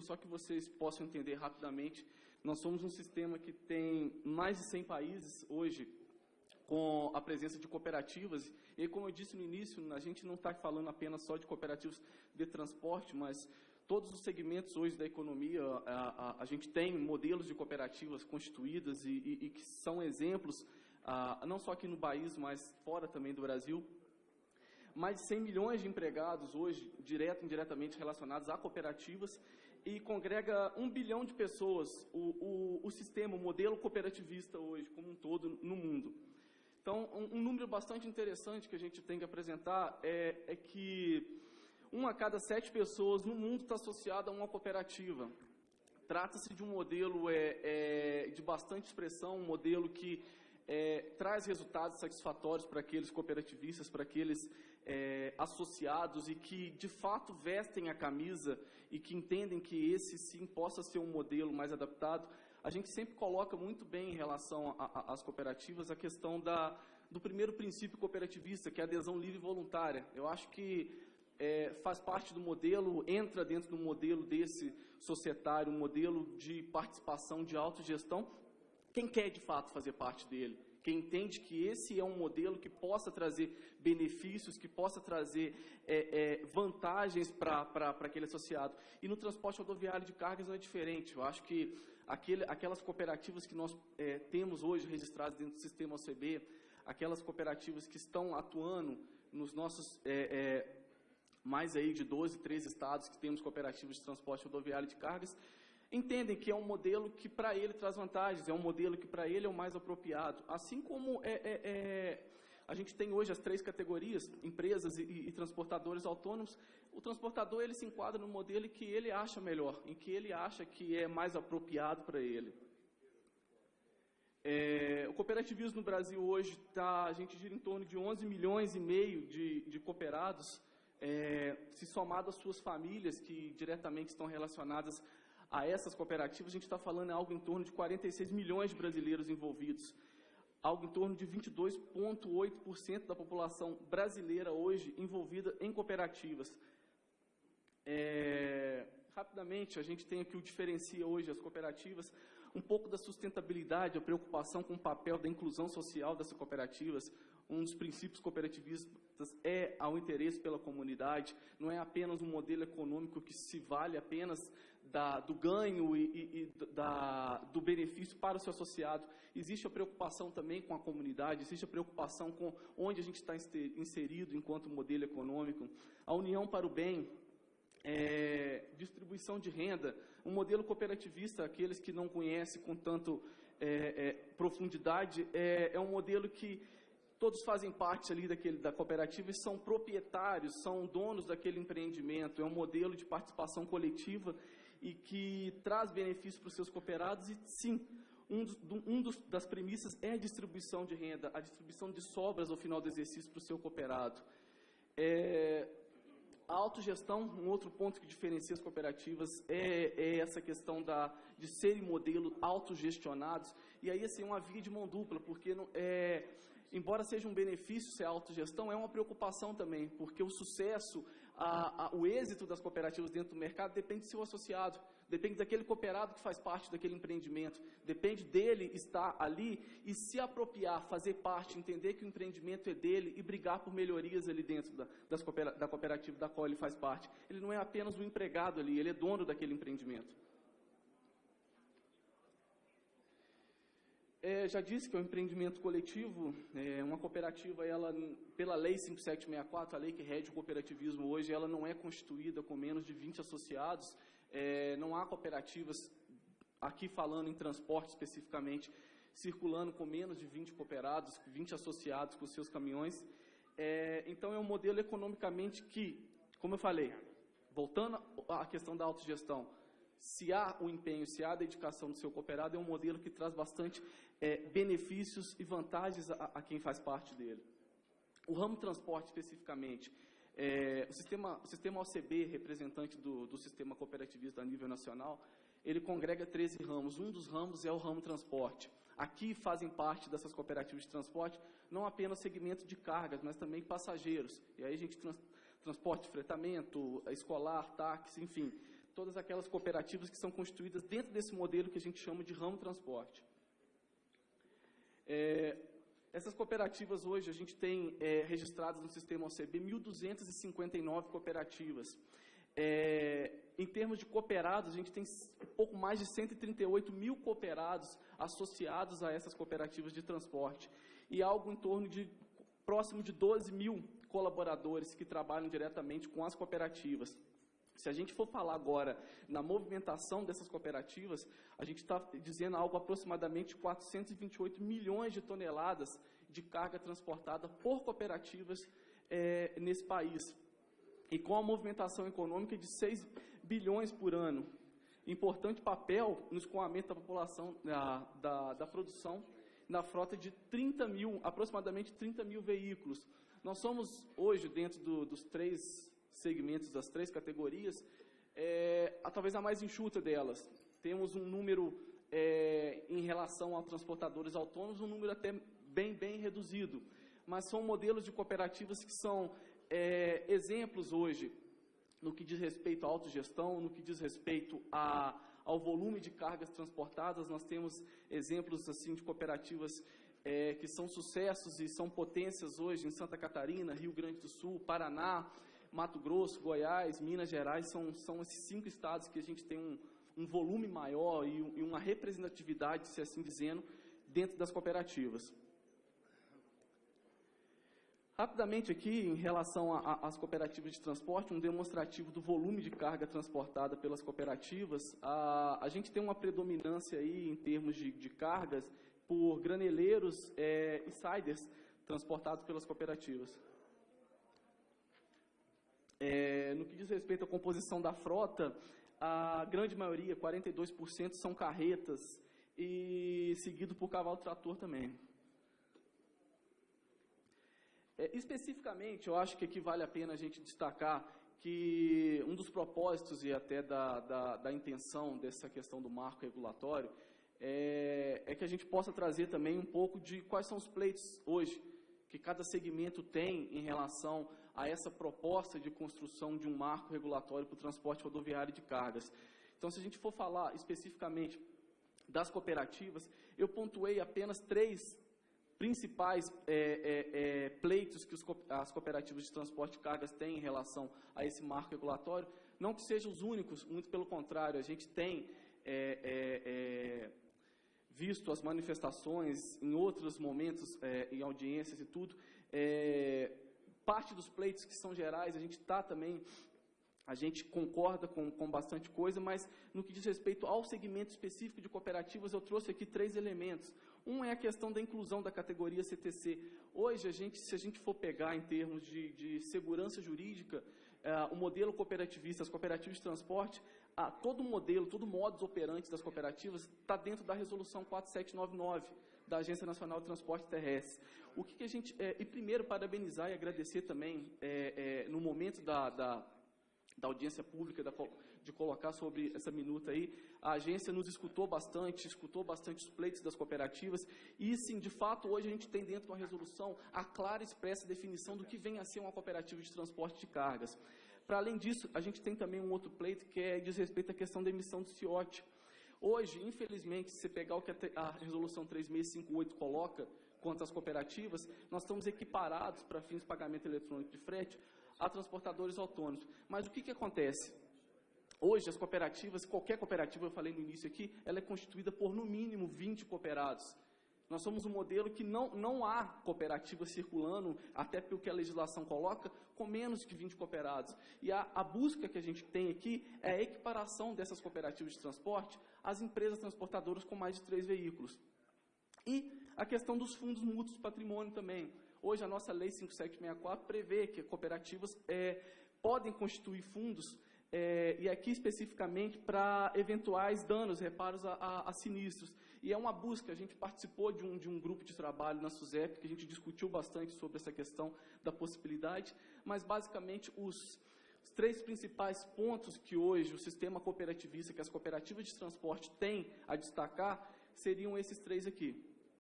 só que vocês possam entender rapidamente, nós somos um sistema que tem mais de 100 países hoje com a presença de cooperativas. E como eu disse no início, a gente não está falando apenas só de cooperativas de transporte, mas todos os segmentos hoje da economia, a, a, a gente tem modelos de cooperativas constituídas e, e, e que são exemplos, a, não só aqui no país, mas fora também do Brasil. Mais de 100 milhões de empregados hoje, direto e indiretamente relacionados a cooperativas, e congrega um bilhão de pessoas, o, o, o sistema, o modelo cooperativista hoje, como um todo, no mundo. Então, um, um número bastante interessante que a gente tem que apresentar é, é que uma a cada sete pessoas no mundo está associada a uma cooperativa. Trata-se de um modelo é, é, de bastante expressão, um modelo que é, traz resultados satisfatórios para aqueles cooperativistas, para aqueles é, associados e que de fato vestem a camisa e que entendem que esse sim possa ser um modelo mais adaptado. A gente sempre coloca muito bem em relação às cooperativas a questão da, do primeiro princípio cooperativista, que é a adesão livre e voluntária. Eu acho que é, faz parte do modelo, entra dentro do modelo desse societário, um modelo de participação, de autogestão, quem quer de fato fazer parte dele, quem entende que esse é um modelo que possa trazer benefícios, que possa trazer é, é, vantagens para aquele associado. E no transporte rodoviário de cargas não é diferente. Eu acho que aquele, aquelas cooperativas que nós é, temos hoje registradas dentro do sistema OCB, aquelas cooperativas que estão atuando nos nossos é, é, mais aí de 12, 13 estados que temos cooperativas de transporte rodoviário de cargas, entendem que é um modelo que para ele traz vantagens, é um modelo que para ele é o mais apropriado. Assim como é, é, é, a gente tem hoje as três categorias, empresas e, e, transportadores autônomos, o transportador ele se enquadra no modelo que ele acha melhor, em que ele acha que é mais apropriado para ele. É, o cooperativismo no Brasil hoje, tá, a gente gira em torno de 11 milhões e meio de, de cooperados, é, se somado às suas famílias que diretamente estão relacionadas a essas cooperativas, a gente está falando em algo em torno de 46 milhões de brasileiros envolvidos. Algo em torno de 22,8% da população brasileira hoje envolvida em cooperativas. É, rapidamente, a gente tem aqui o diferencia hoje as cooperativas, um pouco da sustentabilidade, a preocupação com o papel da inclusão social dessas cooperativas. Um dos princípios cooperativistas é ao interesse pela comunidade, não é apenas um modelo econômico que se vale apenas da, do ganho e, e, e da, do benefício para o seu associado. Existe a preocupação também com a comunidade, existe a preocupação com onde a gente está inserido enquanto modelo econômico. A união para o bem, é, distribuição de renda, um modelo cooperativista, aqueles que não conhecem com tanto é, é, profundidade, é, é, um modelo que todos fazem parte ali daquele, da cooperativa e são proprietários, são donos daquele empreendimento, é um modelo de participação coletiva e que traz benefícios para os seus cooperados e sim, um, um dos, das premissas é a distribuição de renda, a distribuição de sobras ao final do exercício para o seu cooperado. É, a autogestão, um outro ponto que diferencia as cooperativas é, é essa questão da, de serem modelos autogestionados. E aí, assim, uma via de mão dupla, porque, não, é, embora seja um benefício ser autogestão, é uma preocupação também, porque o sucesso, a, a, o êxito das cooperativas dentro do mercado depende do seu associado, depende daquele cooperado que faz parte daquele empreendimento, depende dele estar ali e se apropriar, fazer parte, entender que o empreendimento é dele e brigar por melhorias ali dentro da, da cooperativa da qual ele faz parte. Ele não é apenas um empregado ali, ele é dono daquele empreendimento. É, já disse que é um empreendimento coletivo, é, uma cooperativa, ela, pela Lei 5764, a lei que rege o cooperativismo hoje, ela não é constituída com menos de 20 associados, é, não há cooperativas, aqui falando em transporte especificamente, circulando com menos de 20 cooperados, 20 associados com seus caminhões. É, então, é um modelo economicamente que, como eu falei, voltando à questão da autogestão, se há o empenho, se há a dedicação do seu cooperado, é um modelo que traz bastante é, benefícios e vantagens a, a, quem faz parte dele. O ramo transporte, especificamente, é, o, sistema, o sistema OCB, representante do, do sistema cooperativista a nível nacional, ele congrega 13 ramos. Um dos ramos é o ramo transporte. Aqui fazem parte dessas cooperativas de transporte não apenas segmento de cargas, mas também passageiros. E aí a gente trans, transporte, fretamento, escolar, táxi, enfim todas aquelas cooperativas que são constituídas dentro desse modelo que a gente chama de ramo transporte. É, essas cooperativas hoje, a gente tem é, registradas no sistema OCB 1.259 cooperativas. É, em termos de cooperados, a gente tem um pouco mais de 138 mil cooperados associados a essas cooperativas de transporte e algo em torno de próximo de 12 mil colaboradores que trabalham diretamente com as cooperativas. Se a gente for falar agora na movimentação dessas cooperativas, a gente está dizendo algo aproximadamente 428 milhões de toneladas de carga transportada por cooperativas é, nesse país. E com a movimentação econômica de 6 bilhões por ano. Importante papel no escoamento da população, da, da, da produção, na frota de 30 mil, aproximadamente 30 mil veículos. Nós somos hoje, dentro do, dos três segmentos, das três categorias, é, a, talvez a mais enxuta delas. Temos um número, é, em relação a transportadores autônomos, um número até bem, bem reduzido. Mas são modelos de cooperativas que são é, exemplos hoje no que diz respeito à autogestão, no que diz respeito a, ao volume de cargas transportadas. Nós temos exemplos assim de cooperativas é, que são sucessos e são potências hoje em Santa Catarina, Rio Grande do Sul, Paraná, Mato Grosso, Goiás, Minas Gerais, são, são esses cinco estados que a gente tem um, um volume maior e, e uma representatividade, se assim dizendo, dentro das cooperativas. Rapidamente aqui, em relação às cooperativas de transporte, um demonstrativo do volume de carga transportada pelas cooperativas. A, a gente tem uma predominância aí em termos de, de cargas por graneleiros é, e siders transportados pelas cooperativas. É, no que diz respeito à composição da frota, a grande maioria, 42%, são carretas e seguido por cavalo-trator também. É, especificamente, eu acho que aqui vale a pena a gente destacar que um dos propósitos e até da, da, da intenção dessa questão do marco regulatório é, é, que a gente possa trazer também um pouco de quais são os pleitos hoje que cada segmento tem em relação a essa proposta de construção de um marco regulatório para o transporte rodoviário de cargas. Então, se a gente for falar especificamente das cooperativas, eu pontuei apenas três principais é, é, é, pleitos que os, as cooperativas de transporte de cargas têm em relação a esse marco regulatório, não que sejam os únicos, muito pelo contrário, a gente tem é, é, é, visto as manifestações em outros momentos, em audiências e tudo, parte dos pleitos que são gerais, a gente está também a gente concorda com, com bastante coisa, mas no que diz respeito ao segmento específico de cooperativas, eu trouxe aqui três elementos. Um é a questão da inclusão da categoria CTC. Hoje, a gente, se a gente for pegar em termos de, de segurança jurídica, uh, o modelo cooperativista, as cooperativas de transporte, uh, todo o modelo, todo modus operandi das cooperativas está dentro da resolução 4799 da Agência Nacional de Transporte Terrestre. O que, que a gente... É, e primeiro, parabenizar e agradecer também, é, é, no momento da, da da audiência pública, da, de colocar sobre essa minuta aí, a agência nos escutou bastante, escutou bastante os pleitos das cooperativas, e sim, de fato, hoje a gente tem dentro de uma resolução a clara e expressa definição do que vem a ser uma cooperativa de transporte de cargas. Para além disso, a gente tem também um outro pleito que é, diz respeito à questão da emissão do CIOT. Hoje, infelizmente, se pegar o que a resolução 3658 coloca quanto às cooperativas, nós estamos equiparados para fins de pagamento eletrônico de frete a transportadores autônomos. Mas o que, que acontece? Hoje, as cooperativas, qualquer cooperativa, eu falei no início aqui, ela é constituída por no mínimo 20 cooperados. Nós somos um modelo que não, não há cooperativa circulando, até pelo que a legislação coloca, com menos que 20 cooperados. E a, a busca que a gente tem aqui é a equiparação dessas cooperativas de transporte às empresas transportadoras com mais de três veículos. E a questão dos fundos mútuos patrimônio também. Hoje, a nossa Lei 5764 prevê que cooperativas é, podem constituir fundos, é, e aqui especificamente para eventuais danos, reparos a, a, a, sinistros. E é uma busca, a gente participou de um, de um grupo de trabalho na SUSEP, que a gente discutiu bastante sobre essa questão da possibilidade, mas basicamente os, os três principais pontos que hoje o sistema cooperativista, que as cooperativas de transporte têm a destacar, seriam esses três aqui.